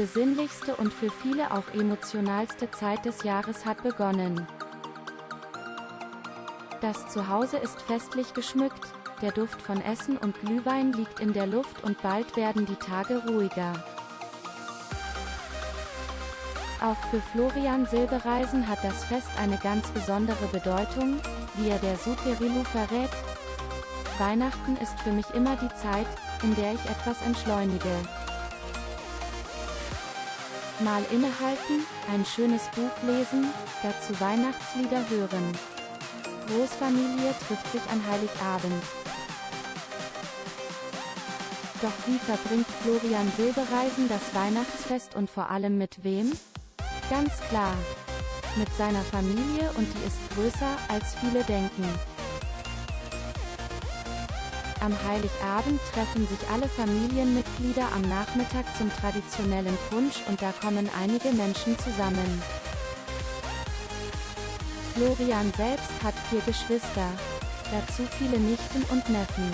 besinnlichste und für viele auch emotionalste Zeit des Jahres hat begonnen. Das Zuhause ist festlich geschmückt, der Duft von Essen und Glühwein liegt in der Luft und bald werden die Tage ruhiger. Auch für Florian Silbereisen hat das Fest eine ganz besondere Bedeutung, wie er der Superilu verrät. Weihnachten ist für mich immer die Zeit, in der ich etwas entschleunige. Mal innehalten, ein schönes Buch lesen, dazu Weihnachtslieder hören. Großfamilie trifft sich an Heiligabend. Doch wie verbringt Florian Silbereisen das Weihnachtsfest und vor allem mit wem? Ganz klar. Mit seiner Familie und die ist größer, als viele denken. Am Heiligabend treffen sich alle Familienmitglieder am Nachmittag zum traditionellen Punsch und da kommen einige Menschen zusammen. Florian selbst hat vier Geschwister, dazu viele Nichten und Neffen.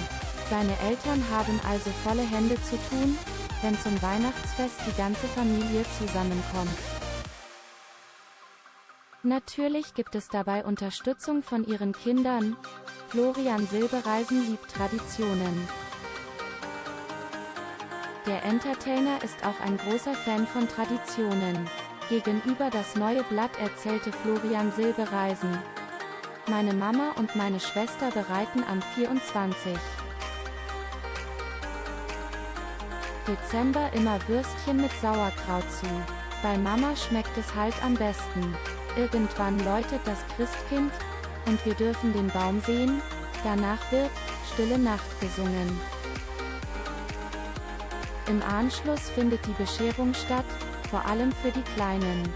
Seine Eltern haben also volle Hände zu tun, wenn zum Weihnachtsfest die ganze Familie zusammenkommt. Natürlich gibt es dabei Unterstützung von ihren Kindern. Florian Silbereisen liebt Traditionen. Der Entertainer ist auch ein großer Fan von Traditionen. Gegenüber das neue Blatt erzählte Florian Silbereisen. Meine Mama und meine Schwester bereiten am 24. Dezember immer Würstchen mit Sauerkraut zu. Bei Mama schmeckt es halt am besten. Irgendwann läutet das Christkind, und wir dürfen den Baum sehen, danach wird Stille Nacht gesungen. Im Anschluss findet die Bescherung statt, vor allem für die Kleinen.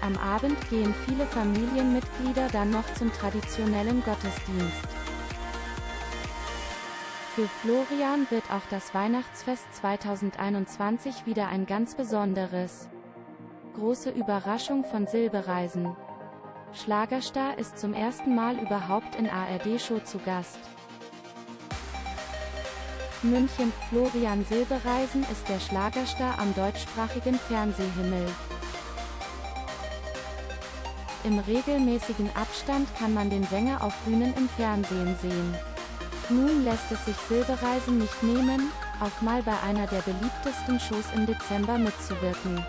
Am Abend gehen viele Familienmitglieder dann noch zum traditionellen Gottesdienst. Für Florian wird auch das Weihnachtsfest 2021 wieder ein ganz besonderes. Große Überraschung von Silbereisen. Schlagerstar ist zum ersten Mal überhaupt in ARD-Show zu Gast. München, Florian Silbereisen ist der Schlagerstar am deutschsprachigen Fernsehhimmel. Im regelmäßigen Abstand kann man den Sänger auf Bühnen im Fernsehen sehen. Nun lässt es sich Silbereisen nicht nehmen, auch mal bei einer der beliebtesten Shows im Dezember mitzuwirken.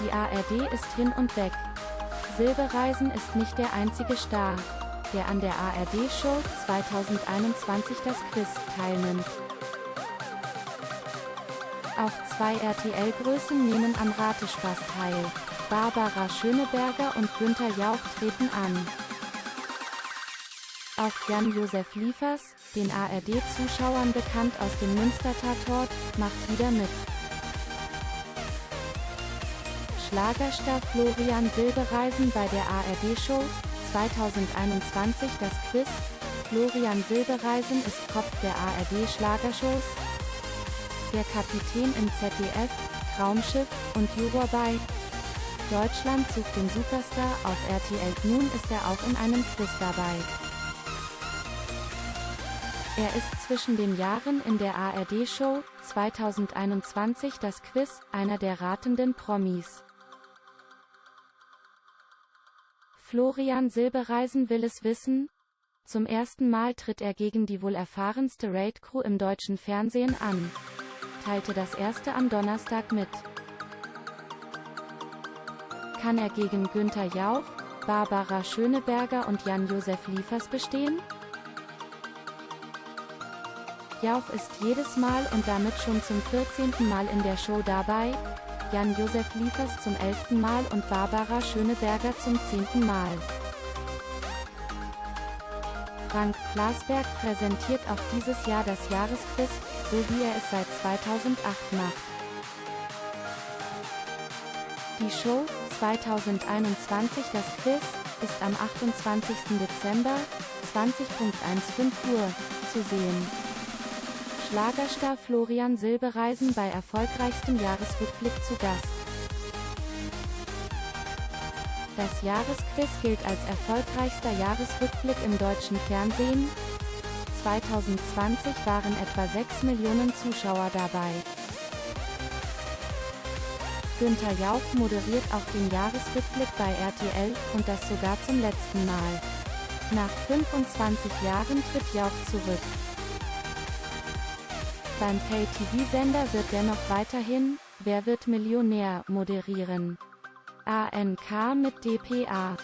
Die ARD ist hin und weg. Silbereisen ist nicht der einzige Star, der an der ARD-Show 2021 das Quiz teilnimmt. Auch zwei RTL-Größen nehmen am Ratespaß teil. Barbara Schöneberger und Günther Jauch treten an. Auch Jan-Josef Liefers, den ARD-Zuschauern bekannt aus dem Münster-Tatort, macht wieder mit. Schlagerstar Florian Silbereisen bei der ARD-Show 2021 das Quiz. Florian Silbereisen ist Kopf der ARD-Schlagershows. Der Kapitän im ZDF, Traumschiff und Juror bei Deutschland sucht den Superstar auf RTL. Nun ist er auch in einem Quiz dabei. Er ist zwischen den Jahren in der ARD-Show 2021 das Quiz, einer der ratenden Promis. Florian Silbereisen will es wissen? Zum ersten Mal tritt er gegen die wohl erfahrenste Raid-Crew im deutschen Fernsehen an. Teilte das erste am Donnerstag mit. Kann er gegen Günther Jauch, Barbara Schöneberger und Jan-Josef Liefers bestehen? Jauch ist jedes Mal und damit schon zum 14. Mal in der Show dabei, Jan-Josef Liefers zum elften Mal und Barbara Schöneberger zum zehnten Mal. Frank Plasberg präsentiert auch dieses Jahr das Jahresquiz, so wie er es seit 2008 macht. Die Show 2021 Das Quiz ist am 28. Dezember 20.15 Uhr zu sehen. Schlagerstar Florian Silbereisen bei erfolgreichstem Jahresrückblick zu Gast. Das Jahresquiz gilt als erfolgreichster Jahresrückblick im deutschen Fernsehen. 2020 waren etwa 6 Millionen Zuschauer dabei. Günther Jauch moderiert auch den Jahresrückblick bei RTL, und das sogar zum letzten Mal. Nach 25 Jahren tritt Jauch zurück. Beim Pay-TV-Sender wird dennoch weiterhin Wer wird Millionär moderieren. ANK mit dpa